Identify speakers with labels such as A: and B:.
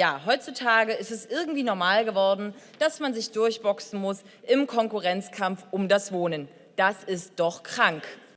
A: ja, heutzutage ist es irgendwie normal geworden, dass man sich durchboxen muss im Konkurrenzkampf um das Wohnen. Das ist doch krank.